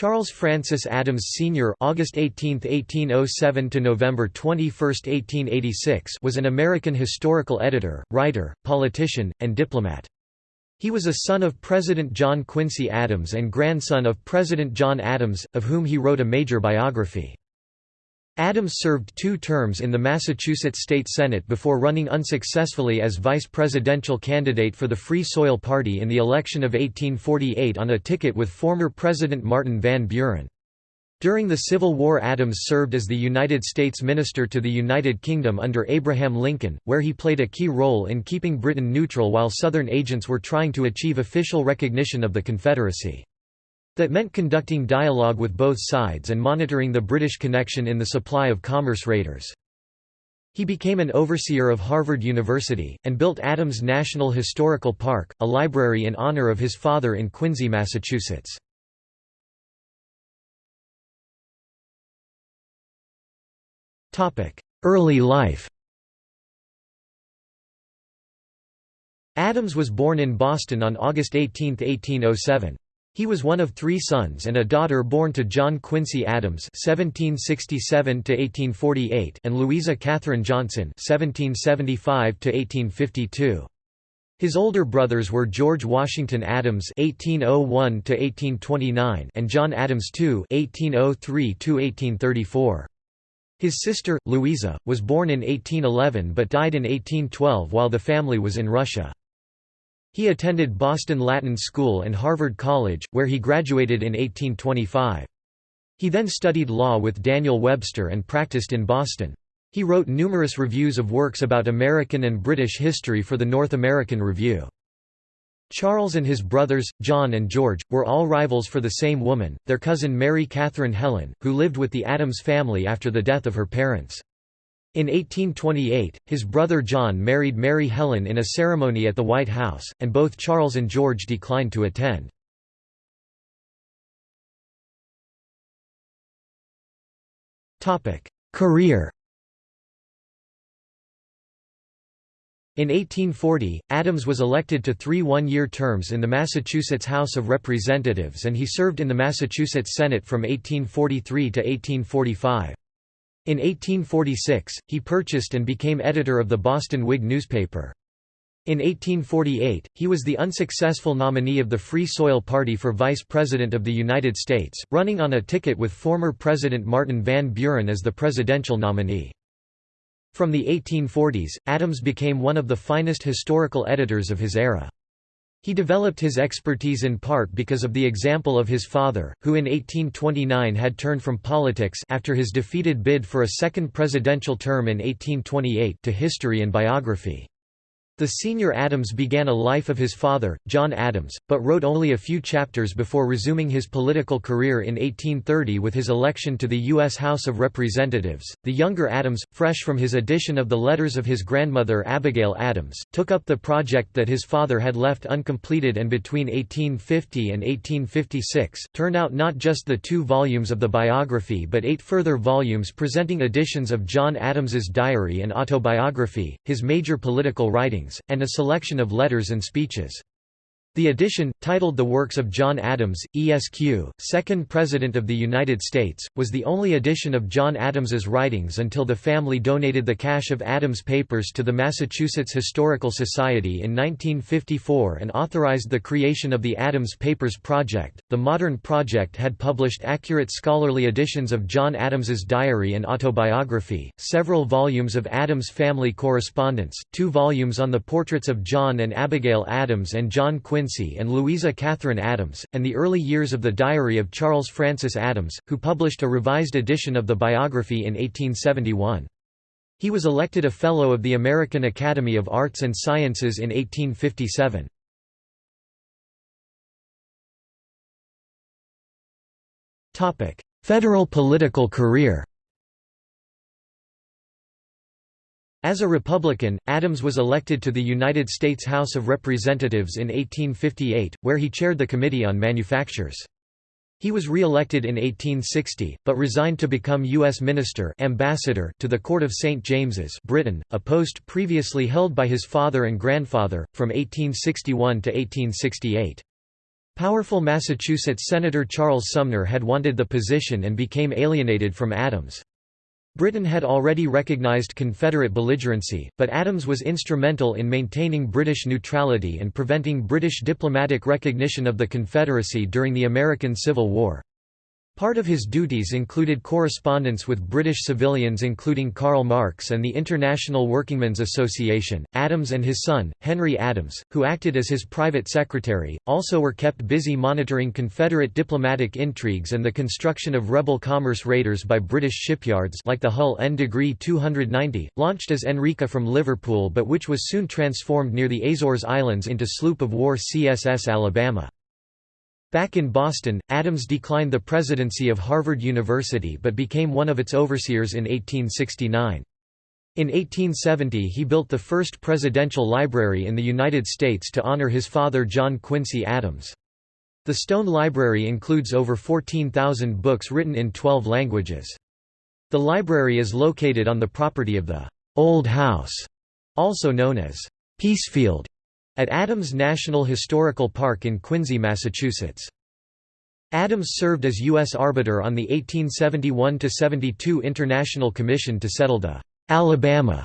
Charles Francis Adams Sr. (August 18, 1807 to November 21, 1886) was an American historical editor, writer, politician, and diplomat. He was a son of President John Quincy Adams and grandson of President John Adams, of whom he wrote a major biography. Adams served two terms in the Massachusetts State Senate before running unsuccessfully as vice presidential candidate for the Free Soil Party in the election of 1848 on a ticket with former President Martin Van Buren. During the Civil War Adams served as the United States Minister to the United Kingdom under Abraham Lincoln, where he played a key role in keeping Britain neutral while Southern agents were trying to achieve official recognition of the Confederacy. That meant conducting dialogue with both sides and monitoring the British connection in the supply of commerce raiders. He became an overseer of Harvard University, and built Adams National Historical Park, a library in honor of his father in Quincy, Massachusetts. Early life Adams was born in Boston on August 18, 1807. He was one of three sons and a daughter born to John Quincy Adams (1767–1848) and Louisa Catherine Johnson (1775–1852). His older brothers were George Washington Adams (1801–1829) and John Adams II (1803–1834). His sister, Louisa, was born in 1811 but died in 1812 while the family was in Russia. He attended Boston Latin School and Harvard College, where he graduated in 1825. He then studied law with Daniel Webster and practiced in Boston. He wrote numerous reviews of works about American and British history for the North American Review. Charles and his brothers, John and George, were all rivals for the same woman, their cousin Mary Catherine Hellen, who lived with the Adams family after the death of her parents. In 1828, his brother John married Mary Hellen in a ceremony at the White House, and both Charles and George declined to attend. Career In 1840, Adams was elected to three one-year terms in the Massachusetts House of Representatives and he served in the Massachusetts Senate from 1843 to 1845. In 1846, he purchased and became editor of the Boston Whig newspaper. In 1848, he was the unsuccessful nominee of the Free Soil Party for Vice President of the United States, running on a ticket with former President Martin Van Buren as the presidential nominee. From the 1840s, Adams became one of the finest historical editors of his era. He developed his expertise in part because of the example of his father, who in 1829 had turned from politics after his defeated bid for a second presidential term in 1828 to history and biography. The senior Adams began a life of his father, John Adams, but wrote only a few chapters before resuming his political career in 1830 with his election to the U.S. House of Representatives. The younger Adams, fresh from his edition of the letters of his grandmother Abigail Adams, took up the project that his father had left uncompleted and between 1850 and 1856, turned out not just the two volumes of the biography but eight further volumes presenting editions of John Adams's diary and autobiography, his major political writings and a selection of letters and speeches. The edition, titled The Works of John Adams, ESQ, second President of the United States, was the only edition of John Adams's writings until the family donated the cache of Adams' papers to the Massachusetts Historical Society in 1954 and authorized the creation of the Adams Papers Project. The Modern Project had published accurate scholarly editions of John Adams's diary and autobiography, several volumes of Adams family correspondence, two volumes on the portraits of John and Abigail Adams and John Quincy And Louisa Catherine Adams, and the early years of the diary of Charles Francis Adams, who published a revised edition of the biography in 1871. He was elected a Fellow of the American Academy of Arts and Sciences in 1857. Federal political career As a Republican, Adams was elected to the United States House of Representatives in 1858, where he chaired the Committee on Manufactures. He was re-elected in 1860, but resigned to become U.S. Minister ambassador to the Court of St. James's Britain, a post previously held by his father and grandfather, from 1861 to 1868. Powerful Massachusetts Senator Charles Sumner had wanted the position and became alienated from Adams. Britain had already recognized Confederate belligerency, but Adams was instrumental in maintaining British neutrality and preventing British diplomatic recognition of the Confederacy during the American Civil War. Part of his duties included correspondence with British civilians including Karl Marx and the International Workingmen's Association. Adams and his son, Henry Adams, who acted as his private secretary, also were kept busy monitoring Confederate diplomatic intrigues and the construction of rebel commerce raiders by British shipyards like the Hull N degree 290, launched as Enrica from Liverpool but which was soon transformed near the Azores Islands into sloop of war CSS Alabama. Back in Boston, Adams declined the presidency of Harvard University but became one of its overseers in 1869. In 1870 he built the first presidential library in the United States to honor his father John Quincy Adams. The Stone Library includes over 14,000 books written in 12 languages. The library is located on the property of the Old House, also known as Peacefield, at Adams National Historical Park in Quincy, Massachusetts. Adams served as U.S. arbiter on the 1871–72 International Commission to settle the «Alabama»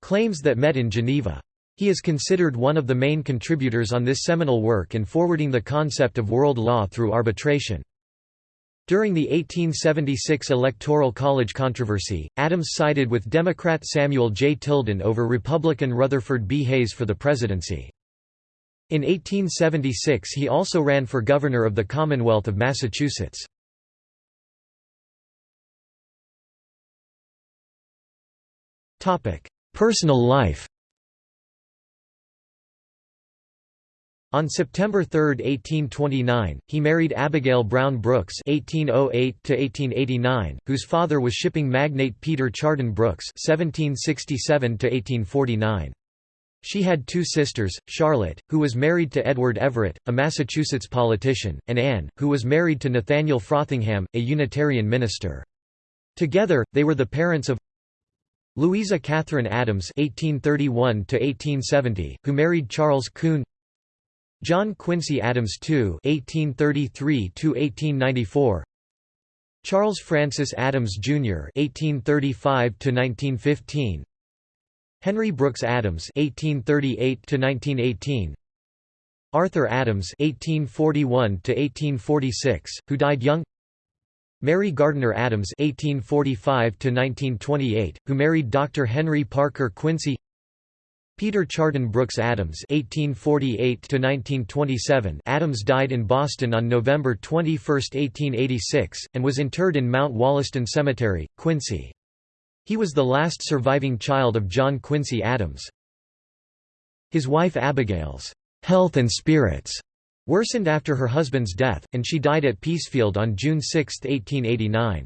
claims that met in Geneva. He is considered one of the main contributors on this seminal work in forwarding the concept of world law through arbitration. During the 1876 Electoral College controversy, Adams sided with Democrat Samuel J. Tilden over Republican Rutherford B. Hayes for the presidency. In 1876 he also ran for governor of the Commonwealth of Massachusetts. Personal life On September 3, 1829, he married Abigail Brown Brooks (1808–1889), whose father was shipping magnate Peter Chardon Brooks (1767–1849). She had two sisters, Charlotte, who was married to Edward Everett, a Massachusetts politician, and Anne, who was married to Nathaniel Frothingham, a Unitarian minister. Together, they were the parents of Louisa Catherine Adams (1831–1870), who married Charles Kuhn. John Quincy Adams II (1833–1894). Charles Francis Adams Jr. (1835–1915). Henry Brooks Adams (1838–1918), Arthur Adams (1841–1846), who died young. Mary Gardner Adams (1845–1928), who married Dr. Henry Parker Quincy. Peter Chardon Brooks Adams (1848–1927). Adams died in Boston on November 21, 1886, and was interred in Mount Wollaston Cemetery, Quincy. He was the last surviving child of John Quincy Adams. His wife Abigail's health and spirits worsened after her husband's death, and she died at Peacefield on June 6, 1889.